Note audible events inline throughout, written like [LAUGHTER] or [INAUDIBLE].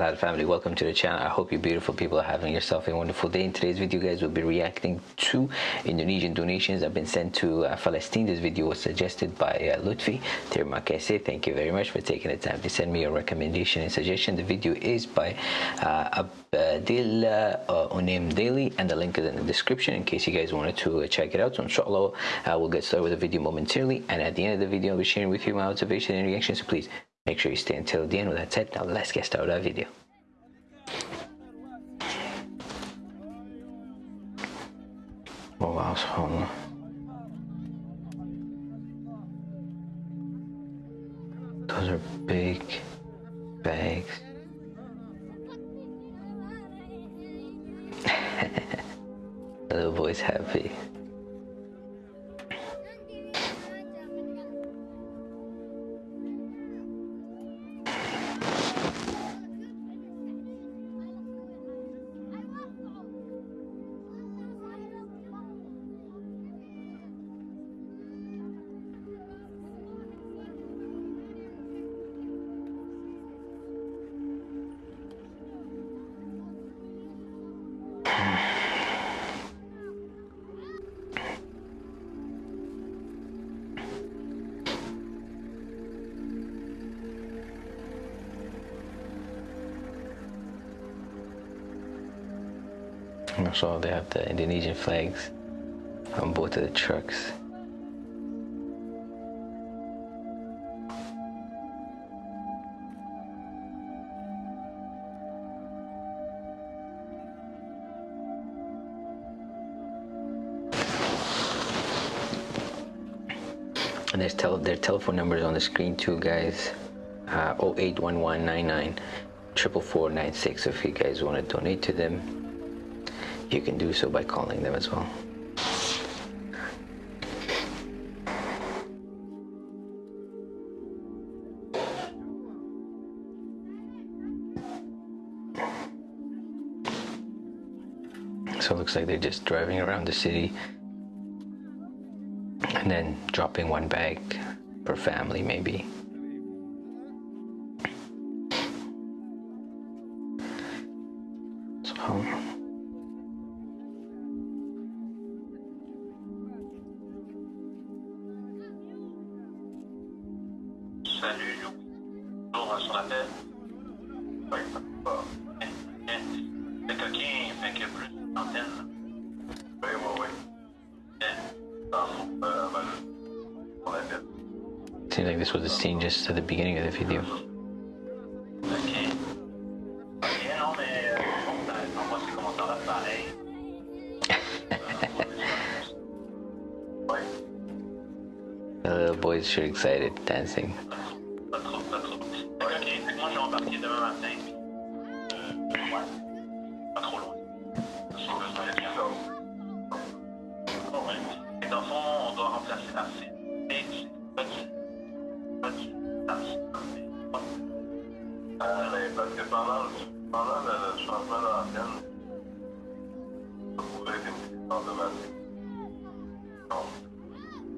barakatuh family welcome to the channel. I hope you beautiful people are having yourself a wonderful day. In today's video guys we'll be reacting to Indonesian donations that have been sent to uh, Palestine. This video was suggested by uh, Lutfi. Kasih thank you very much for taking the time to send me a recommendation and suggestion. The video is by uh, Abdil uh, Unim Daily and the link is in the description in case you guys wanted to uh, check it out. So inshallah uh, we'll get started with the video momentarily. And at the end of the video I'll be sharing with you my observation and reaction so please Make sure you stay until the end. With that said, now let's get started with our video. Oh wow, subhanAllah. Also, they have the Indonesian flags on both of the trucks. And there's tel their telephone numbers on the screen too, guys. Uh, 081199 44496 if you guys want to donate to them you can do so by calling them as well. So it looks like they're just driving around the city and then dropping one bag per family maybe. Salut. Oui, C'est coquin, fait plus d'antenne. Oui, oui, oui. Seems like this was a scene just at the beginning of the video. [LAUGHS] The little boys sure excited, dancing.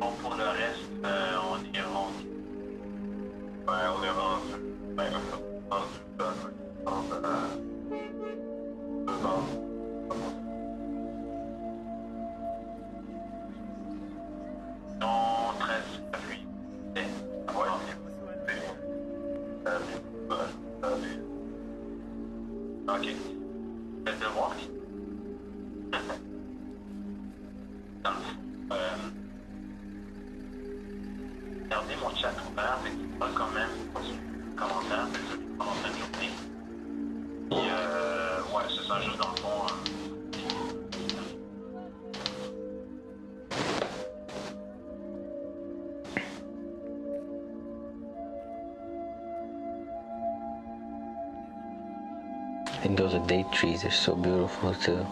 Bon, pour le reste, euh, on est rendu. On est rendu. Ben. Non, garder mon chat ouvert, mais quand même commentaire, c'est journée. Euh, ouais, c'est ça, juste dans le fond. Hein. And those date trees are so beautiful too.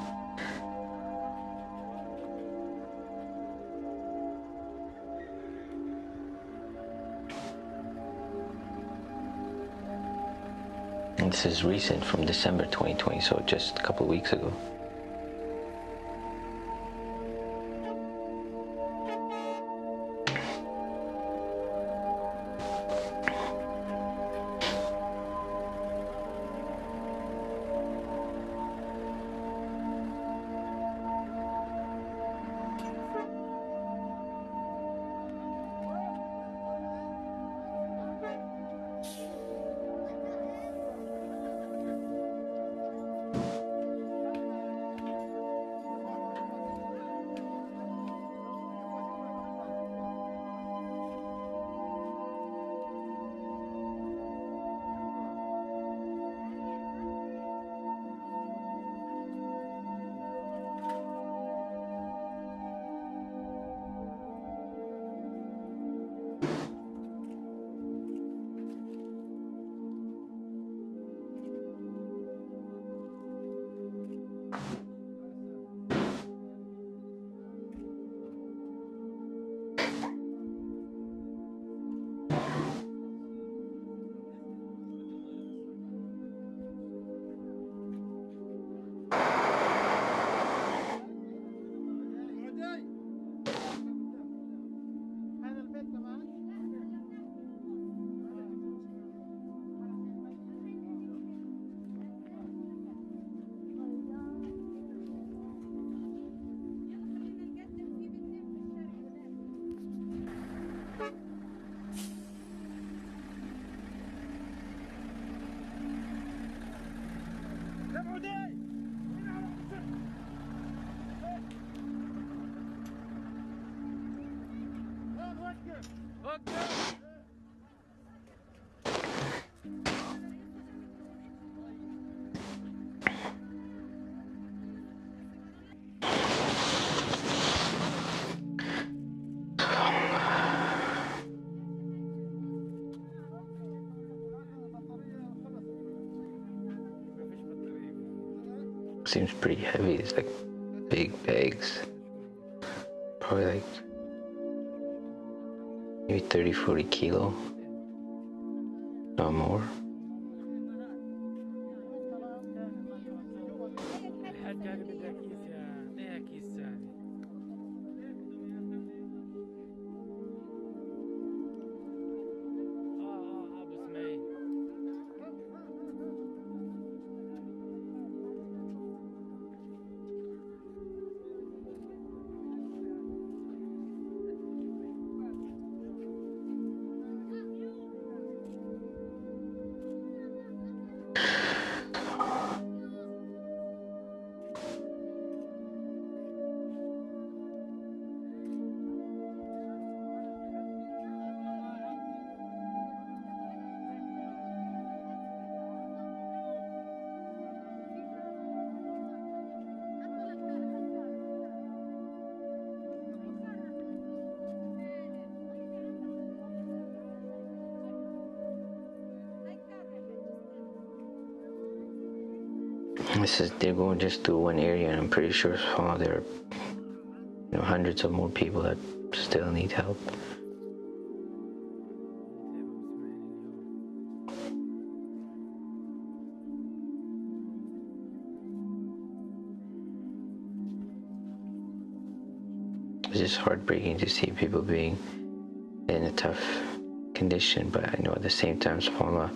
This is recent from December 2020, so just a couple weeks ago. Seems pretty heavy. It's like big bags. Probably like maybe 30, 40 kilo. No more. This is they're going just through one area, and I'm pretty sure oh, there are you know hundreds of more people that still need help. It's just heartbreaking to see people being in a tough condition, but I know at the same time, subhanAllah,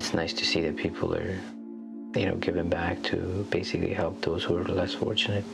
it's nice to see that people are, you know, giving back to basically help those who are less fortunate.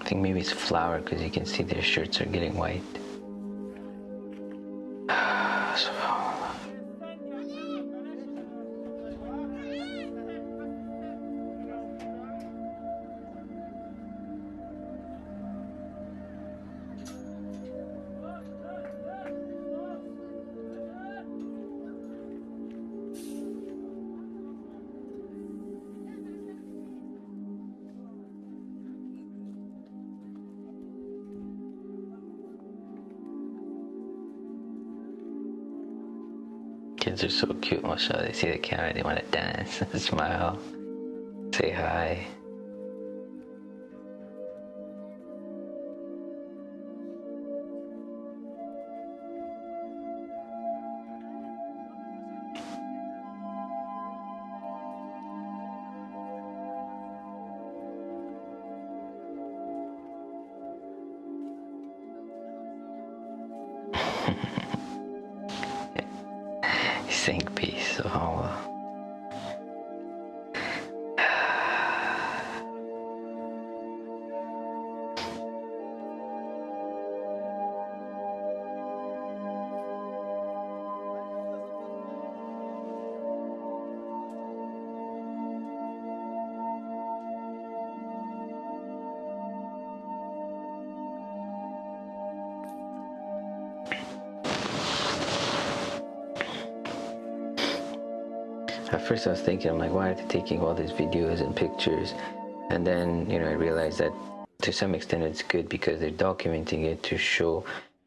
I think maybe it's flour because you can see their shirts are getting white. Kids are so cute, mashallah. They see the camera, they want to dance, [LAUGHS] smile, say hi. [LAUGHS] He's saying of subhanAllah. At first, I was thinking, I'm like, why are they taking all these videos and pictures? And then, you know, I realized that to some extent it's good because they're documenting it to show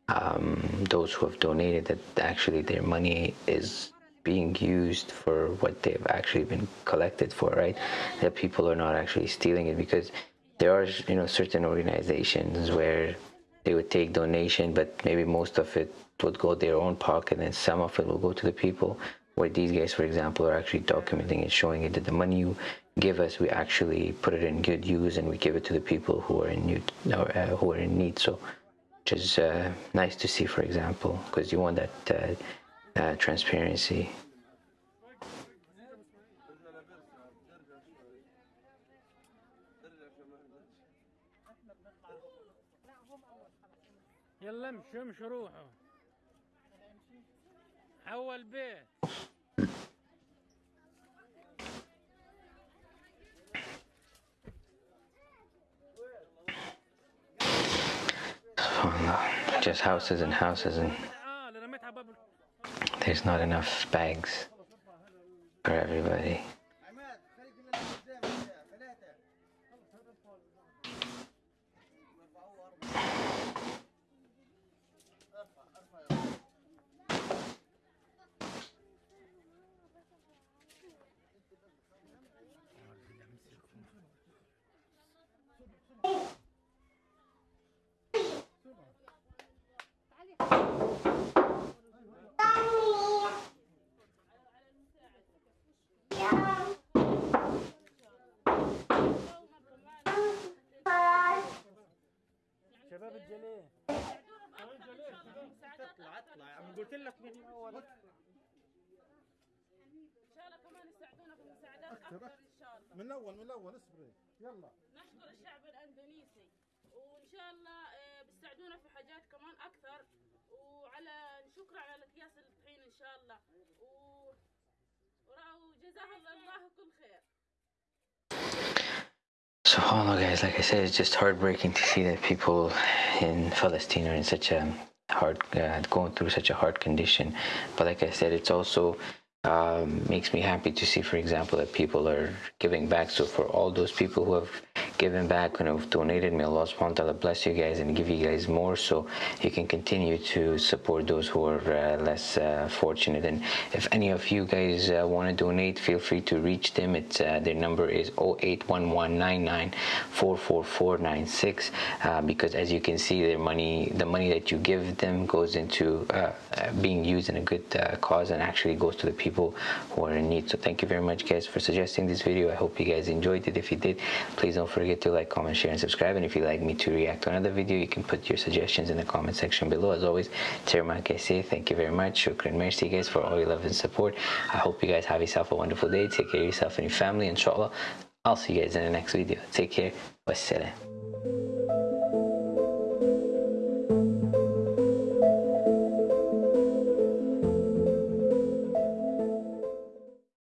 um, those who have donated that actually their money is being used for what they've actually been collected for, right? That people are not actually stealing it because there are, you know, certain organizations where they would take donation, but maybe most of it would go their own pocket and some of it will go to the people Where these guys, for example, are actually documenting it, showing it that the money you give us, we actually put it in good use and we give it to the people who are in need, or, uh, who are in need. So, which is uh, nice to see, for example, because you want that uh, uh, transparency. يلا امشوا امشوا روحوا اول بيت SubhanAllah. Just houses and houses, and تعال رميت على باب ال- there's not enough bags for everybody. اطلع اطلع يا عم قلت لك من اول ان شاء الله كمان يساعدونا في المساعدات أكثر ان شاء الله من الأول من الأول اصبري يلا نشكر الشعب الاندونيسي وان شاء الله آه، بيساعدونا في حاجات كمان أكثر وعلى شكرا على اكياس الطحين ان شاء الله و وجزاه الله الله كل خير SubhanAllah, guys, like I said, it's just heartbreaking to see that people in Palestine are in such a hard, uh, going through such a hard condition. But like I said, it's also um, makes me happy to see, for example, that people are giving back. So for all those people who have given back and have donated, may Allah subhanahu bless you guys and give you guys more so you can continue to support those who are uh, less uh, fortunate. And if any of you guys uh, want to donate, feel free to reach them. It's uh, Their number is 0811994446 uh, because as you can see, their money, the money that you give them goes into uh, being used in a good cause and actually goes to the people who are in need. So thank you very much guys for suggesting this video. I hope you guys enjoyed it. If you did, please don't forget forget to like, comment, share, and subscribe. And if you'd like me to react to another video, you can put your suggestions in the comment section below. As always, Terma say thank you very much. Shukran mercy, guys, for all your love and support. I hope you guys have yourself a wonderful day. Take care of yourself and your family, inshallah. I'll see you guys in the next video. Take care. Wassalam.